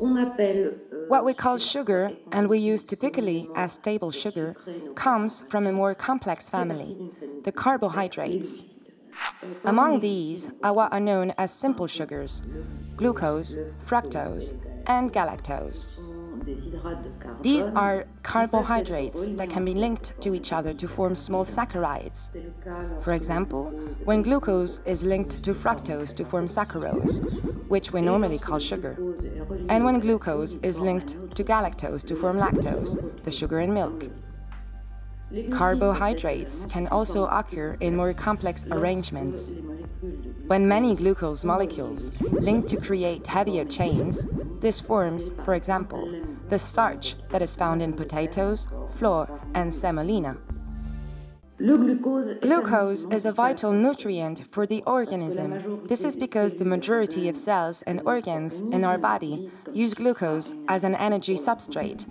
What we call sugar, and we use typically as table sugar, comes from a more complex family, the carbohydrates. Among these are what are known as simple sugars glucose, fructose, and galactose. These are carbohydrates that can be linked to each other to form small saccharides. For example, when glucose is linked to fructose to form saccharose, which we normally call sugar, and when glucose is linked to galactose to form lactose, the sugar in milk. Carbohydrates can also occur in more complex arrangements. When many glucose molecules link to create heavier chains, this forms, for example, the starch that is found in potatoes, flour, and semolina. Glucose is a vital nutrient for the organism. This is because the majority of cells and organs in our body use glucose as an energy substrate